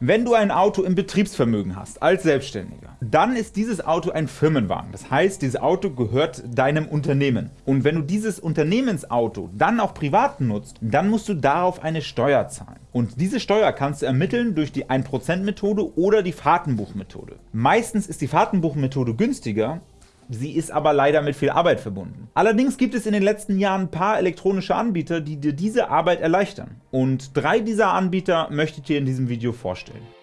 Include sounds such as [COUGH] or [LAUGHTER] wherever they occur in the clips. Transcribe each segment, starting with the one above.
Wenn du ein Auto im Betriebsvermögen hast, als Selbstständiger, dann ist dieses Auto ein Firmenwagen. Das heißt, dieses Auto gehört deinem Unternehmen. Und wenn du dieses Unternehmensauto dann auch privat nutzt, dann musst du darauf eine Steuer zahlen. Und diese Steuer kannst du ermitteln durch die 1%-Methode oder die Fahrtenbuchmethode. Meistens ist die Fahrtenbuchmethode günstiger, Sie ist aber leider mit viel Arbeit verbunden. Allerdings gibt es in den letzten Jahren ein paar elektronische Anbieter, die dir diese Arbeit erleichtern. Und drei dieser Anbieter möchte ich dir in diesem Video vorstellen.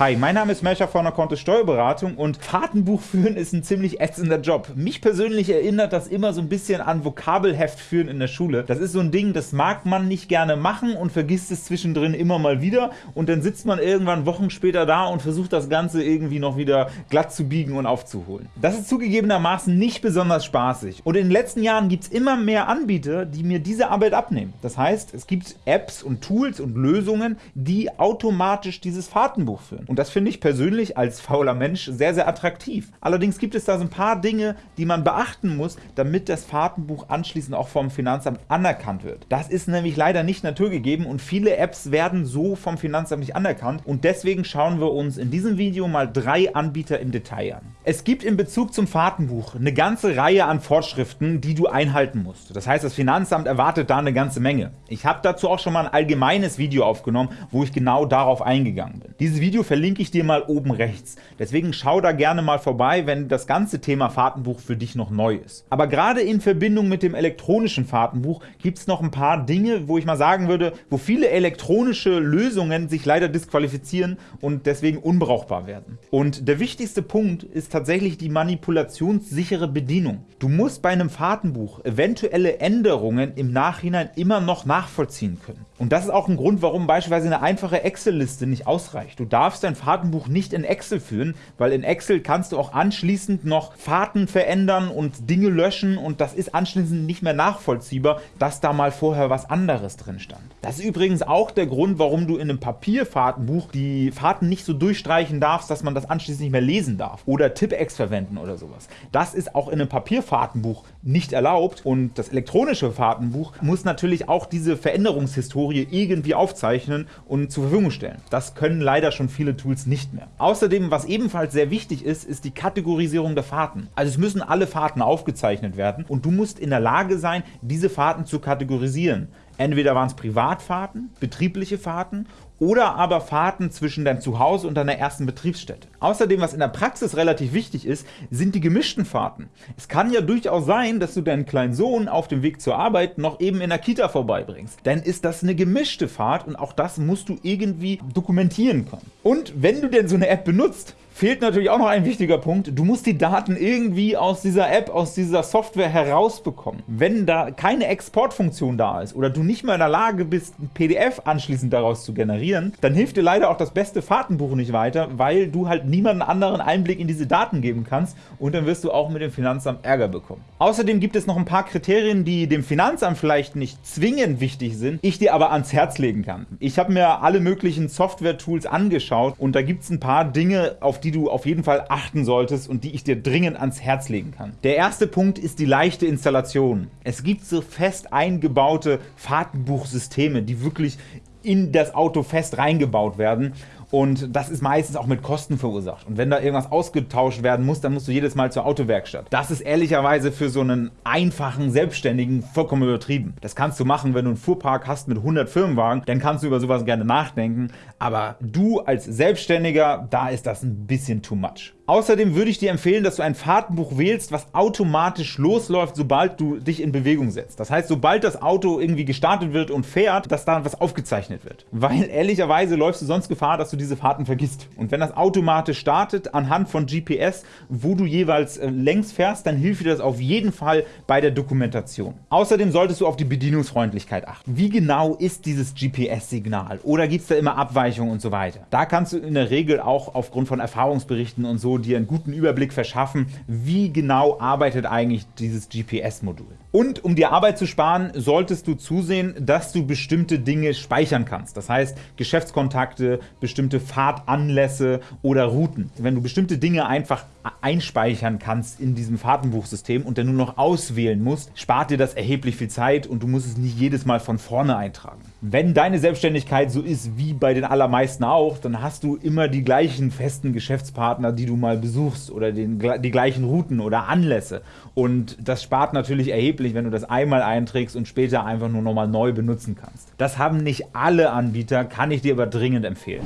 Hi, mein Name ist Melcher von der Kontist Steuerberatung und Fahrtenbuch führen ist ein ziemlich ätzender Job. Mich persönlich erinnert das immer so ein bisschen an Vokabelheft führen in der Schule. Das ist so ein Ding, das mag man nicht gerne machen und vergisst es zwischendrin immer mal wieder und dann sitzt man irgendwann Wochen später da und versucht das Ganze irgendwie noch wieder glatt zu biegen und aufzuholen. Das ist zugegebenermaßen nicht besonders spaßig und in den letzten Jahren gibt es immer mehr Anbieter, die mir diese Arbeit abnehmen. Das heißt, es gibt Apps und Tools und Lösungen, die automatisch dieses Fahrtenbuch führen. Und das finde ich persönlich als fauler Mensch sehr, sehr attraktiv. Allerdings gibt es da so ein paar Dinge, die man beachten muss, damit das Fahrtenbuch anschließend auch vom Finanzamt anerkannt wird. Das ist nämlich leider nicht naturgegeben und viele Apps werden so vom Finanzamt nicht anerkannt und deswegen schauen wir uns in diesem Video mal drei Anbieter im Detail an. Es gibt in Bezug zum Fahrtenbuch eine ganze Reihe an Vorschriften, die du einhalten musst. Das heißt, das Finanzamt erwartet da eine ganze Menge. Ich habe dazu auch schon mal ein allgemeines Video aufgenommen, wo ich genau darauf eingegangen bin. Dieses Video verlinke ich dir mal oben rechts. Deswegen schau da gerne mal vorbei, wenn das ganze Thema Fahrtenbuch für dich noch neu ist. Aber gerade in Verbindung mit dem elektronischen Fahrtenbuch gibt es noch ein paar Dinge, wo ich mal sagen würde, wo viele elektronische Lösungen sich leider disqualifizieren und deswegen unbrauchbar werden. Und der wichtigste Punkt ist tatsächlich die manipulationssichere Bedienung. Du musst bei einem Fahrtenbuch eventuelle Änderungen im Nachhinein immer noch nachvollziehen können. Und das ist auch ein Grund, warum beispielsweise eine einfache Excel-Liste nicht ausreicht. Du darfst dein Fahrtenbuch nicht in Excel führen, weil in Excel kannst du auch anschließend noch Fahrten verändern und Dinge löschen und das ist anschließend nicht mehr nachvollziehbar, dass da mal vorher was anderes drin stand. Das ist übrigens auch der Grund, warum du in einem Papierfahrtenbuch die Fahrten nicht so durchstreichen darfst, dass man das anschließend nicht mehr lesen darf oder Tippex verwenden oder sowas. Das ist auch in einem Papierfahrtenbuch nicht erlaubt und das elektronische Fahrtenbuch muss natürlich auch diese Veränderungshistorie irgendwie aufzeichnen und zur Verfügung stellen. Das können leider schon viele Tools nicht mehr. Außerdem, was ebenfalls sehr wichtig ist, ist die Kategorisierung der Fahrten. Also es müssen alle Fahrten aufgezeichnet werden und du musst in der Lage sein, diese Fahrten zu kategorisieren. Entweder waren es Privatfahrten, betriebliche Fahrten oder aber Fahrten zwischen deinem Zuhause und deiner ersten Betriebsstätte. Außerdem, was in der Praxis relativ wichtig ist, sind die gemischten Fahrten. Es kann ja durchaus sein, dass du deinen kleinen Sohn auf dem Weg zur Arbeit noch eben in der Kita vorbeibringst. Dann ist das eine gemischte Fahrt und auch das musst du irgendwie dokumentieren können. Und wenn du denn so eine App benutzt, fehlt natürlich auch noch ein wichtiger Punkt. Du musst die Daten irgendwie aus dieser App, aus dieser Software herausbekommen. Wenn da keine Exportfunktion da ist oder du nicht mehr in der Lage bist, ein PDF anschließend daraus zu generieren, dann hilft dir leider auch das beste Fahrtenbuch nicht weiter, weil du halt niemanden anderen Einblick in diese Daten geben kannst und dann wirst du auch mit dem Finanzamt Ärger bekommen. Außerdem gibt es noch ein paar Kriterien, die dem Finanzamt vielleicht nicht zwingend wichtig sind, ich dir aber ans Herz legen kann. Ich habe mir alle möglichen Software-Tools angeschaut und da gibt es ein paar Dinge, auf die die du auf jeden Fall achten solltest und die ich dir dringend ans Herz legen kann. Der erste Punkt ist die leichte Installation. Es gibt so fest eingebaute Fahrtenbuchsysteme, die wirklich in das Auto fest reingebaut werden und das ist meistens auch mit Kosten verursacht. Und wenn da irgendwas ausgetauscht werden muss, dann musst du jedes Mal zur Autowerkstatt. Das ist ehrlicherweise für so einen einfachen Selbstständigen vollkommen übertrieben. Das kannst du machen, wenn du einen Fuhrpark hast mit 100 Firmenwagen, dann kannst du über sowas gerne nachdenken, aber du als Selbstständiger, da ist das ein bisschen too much. Außerdem würde ich dir empfehlen, dass du ein Fahrtenbuch wählst, was automatisch losläuft, sobald du dich in Bewegung setzt. Das heißt, sobald das Auto irgendwie gestartet wird und fährt, dass da was aufgezeichnet wird. Weil ehrlicherweise läufst du sonst Gefahr, dass du diese Fahrten vergisst. Und wenn das automatisch startet, anhand von GPS, wo du jeweils äh, längs fährst, dann hilft dir das auf jeden Fall bei der Dokumentation. Außerdem solltest du auf die Bedienungsfreundlichkeit achten. Wie genau ist dieses GPS-Signal? Oder gibt es da immer Abweichungen und so weiter? Da kannst du in der Regel auch aufgrund von Erfahrungsberichten und so dir einen guten Überblick verschaffen, wie genau arbeitet eigentlich dieses GPS-Modul. Und um dir Arbeit zu sparen, solltest du zusehen, dass du bestimmte Dinge speichern kannst. Das heißt, Geschäftskontakte, bestimmte bestimmte Fahrtanlässe oder Routen. Wenn du bestimmte Dinge einfach einspeichern kannst in diesem Fahrtenbuchsystem und dann nur noch auswählen musst, spart dir das erheblich viel Zeit und du musst es nicht jedes Mal von vorne eintragen. Wenn deine Selbstständigkeit so ist wie bei den allermeisten auch, dann hast du immer die gleichen festen Geschäftspartner, die du mal besuchst oder den, die gleichen Routen oder Anlässe. Und das spart natürlich erheblich, wenn du das einmal einträgst und später einfach nur nochmal neu benutzen kannst. Das haben nicht alle Anbieter, kann ich dir aber dringend empfehlen.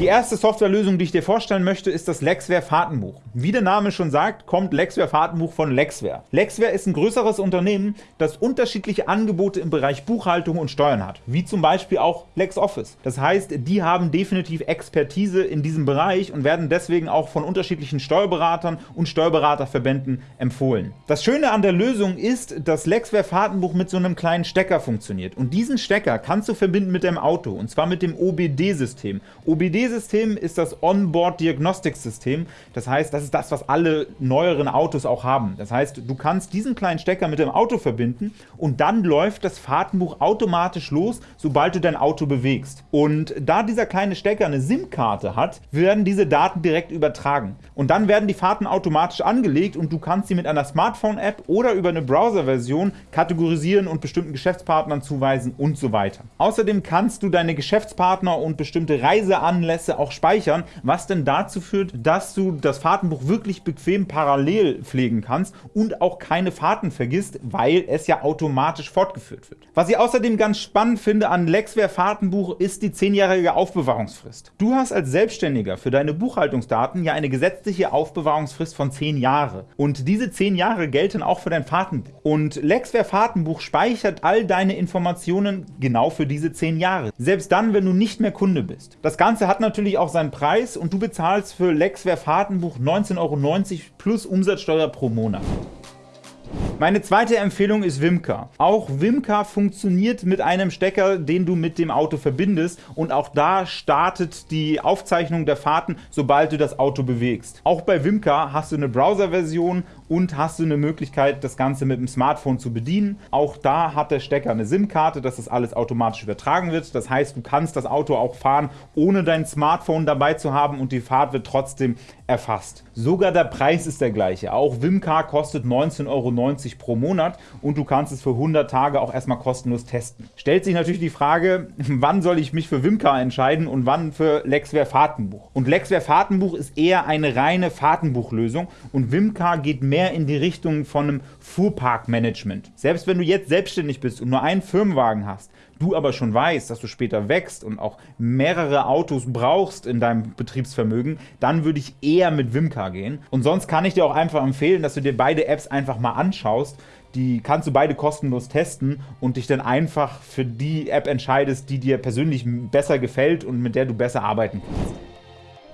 Die erste Softwarelösung, die ich dir vorstellen möchte, ist das Lexware Fahrtenbuch. Wie der Name schon sagt, kommt Lexware Fahrtenbuch von Lexware. Lexware ist ein größeres Unternehmen, das unterschiedliche Angebote im Bereich Buchhaltung und Steuern hat, wie zum Beispiel auch LexOffice. Das heißt, die haben definitiv Expertise in diesem Bereich und werden deswegen auch von unterschiedlichen Steuerberatern und Steuerberaterverbänden empfohlen. Das Schöne an der Lösung ist, dass Lexware Fahrtenbuch mit so einem kleinen Stecker funktioniert. Und diesen Stecker kannst du verbinden mit deinem Auto, und zwar mit dem OBD-System. OBD OBD-System ist das Onboard-Diagnostics-System. Das heißt, das ist das, was alle neueren Autos auch haben. Das heißt, du kannst diesen kleinen Stecker mit dem Auto verbinden und dann läuft das Fahrtenbuch automatisch los, sobald du dein Auto bewegst. Und da dieser kleine Stecker eine SIM-Karte hat, werden diese Daten direkt übertragen. Und dann werden die Fahrten automatisch angelegt und du kannst sie mit einer Smartphone-App oder über eine Browser-Version kategorisieren und bestimmten Geschäftspartnern zuweisen und so weiter. Außerdem kannst du deine Geschäftspartner und bestimmte Reiseanlagen Anlässe auch speichern, was denn dazu führt, dass du das Fahrtenbuch wirklich bequem parallel pflegen kannst und auch keine Fahrten vergisst, weil es ja automatisch fortgeführt wird. Was ich außerdem ganz spannend finde an Lexware Fahrtenbuch ist die 10-jährige Aufbewahrungsfrist. Du hast als Selbstständiger für deine Buchhaltungsdaten ja eine gesetzliche Aufbewahrungsfrist von 10 Jahre. Und diese 10 Jahre gelten auch für dein Fahrtenbuch. Und Lexware Fahrtenbuch speichert all deine Informationen genau für diese 10 Jahre. Selbst dann, wenn du nicht mehr Kunde bist. Das Ganze hat natürlich auch seinen Preis und du bezahlst für Lexware Fahrtenbuch 19,90 Euro plus Umsatzsteuer pro Monat. Meine zweite Empfehlung ist Wimka. Auch Wimka funktioniert mit einem Stecker, den du mit dem Auto verbindest und auch da startet die Aufzeichnung der Fahrten, sobald du das Auto bewegst. Auch bei Wimka hast du eine Browser-Version und hast du eine Möglichkeit, das Ganze mit dem Smartphone zu bedienen. Auch da hat der Stecker eine SIM-Karte, dass das alles automatisch übertragen wird. Das heißt, du kannst das Auto auch fahren, ohne dein Smartphone dabei zu haben und die Fahrt wird trotzdem erfasst. Sogar der Preis ist der gleiche. Auch Wimcar kostet 19,90 Euro pro Monat und du kannst es für 100 Tage auch erstmal kostenlos testen. Stellt sich natürlich die Frage, [LAUGHS] wann soll ich mich für Wimcar entscheiden und wann für Lexware Fahrtenbuch. Und Lexware Fahrtenbuch ist eher eine reine Fahrtenbuchlösung und Wimcar geht mehr mehr in die Richtung von einem Fuhrparkmanagement. Selbst wenn du jetzt selbstständig bist und nur einen Firmenwagen hast, du aber schon weißt, dass du später wächst und auch mehrere Autos brauchst in deinem Betriebsvermögen, dann würde ich eher mit Wimcar gehen. Und sonst kann ich dir auch einfach empfehlen, dass du dir beide Apps einfach mal anschaust. Die kannst du beide kostenlos testen und dich dann einfach für die App entscheidest, die dir persönlich besser gefällt und mit der du besser arbeiten kannst.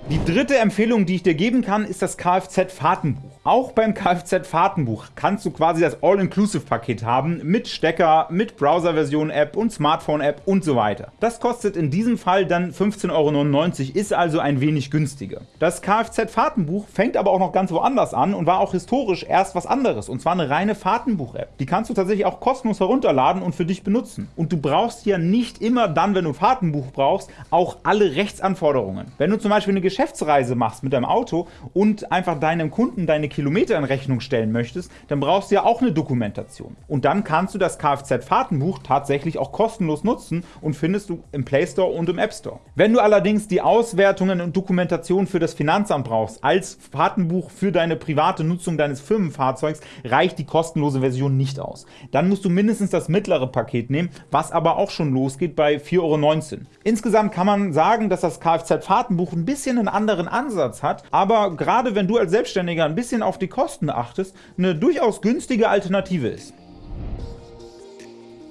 Die dritte Empfehlung, die ich dir geben kann, ist das Kfz-Fahrtenbuch. Auch beim Kfz-Fahrtenbuch kannst du quasi das All-Inclusive-Paket haben mit Stecker, mit Browser-Version-App und Smartphone-App und so weiter. Das kostet in diesem Fall dann 15,99 Euro, ist also ein wenig günstiger. Das Kfz-Fahrtenbuch fängt aber auch noch ganz woanders an und war auch historisch erst was anderes, und zwar eine reine Fahrtenbuch-App. Die kannst du tatsächlich auch kostenlos herunterladen und für dich benutzen. Und du brauchst ja nicht immer dann, wenn du ein Fahrtenbuch brauchst, auch alle Rechtsanforderungen. Wenn du zum Beispiel eine Geschäftsreise machst mit deinem Auto und einfach deinem Kunden deine Kilometer in Rechnung stellen möchtest, dann brauchst du ja auch eine Dokumentation. Und dann kannst du das Kfz-Fahrtenbuch tatsächlich auch kostenlos nutzen und findest du im Play Store und im App Store. Wenn du allerdings die Auswertungen und Dokumentation für das Finanzamt brauchst, als Fahrtenbuch für deine private Nutzung deines Firmenfahrzeugs, reicht die kostenlose Version nicht aus. Dann musst du mindestens das mittlere Paket nehmen, was aber auch schon losgeht bei 4,19 Euro. Insgesamt kann man sagen, dass das Kfz-Fahrtenbuch ein bisschen einen anderen Ansatz hat, aber gerade wenn du als Selbstständiger ein bisschen auf die Kosten achtest, eine durchaus günstige Alternative ist.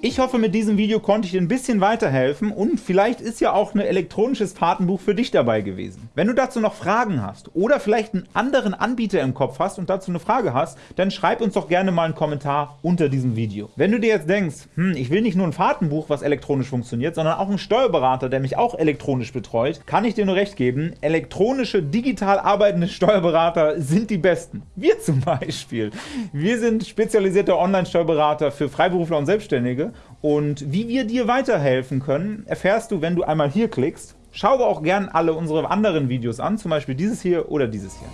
Ich hoffe, mit diesem Video konnte ich dir ein bisschen weiterhelfen und vielleicht ist ja auch ein elektronisches Fahrtenbuch für dich dabei gewesen. Wenn du dazu noch Fragen hast oder vielleicht einen anderen Anbieter im Kopf hast und dazu eine Frage hast, dann schreib uns doch gerne mal einen Kommentar unter diesem Video. Wenn du dir jetzt denkst, hm, ich will nicht nur ein Fahrtenbuch, was elektronisch funktioniert, sondern auch einen Steuerberater, der mich auch elektronisch betreut, kann ich dir nur recht geben, elektronische, digital arbeitende Steuerberater sind die besten. Wir zum Beispiel. Wir sind spezialisierte Online-Steuerberater für Freiberufler und Selbstständige und wie wir dir weiterhelfen können, erfährst du, wenn du einmal hier klickst Schau auch gern alle unsere anderen Videos an, zum Beispiel dieses hier oder dieses hier.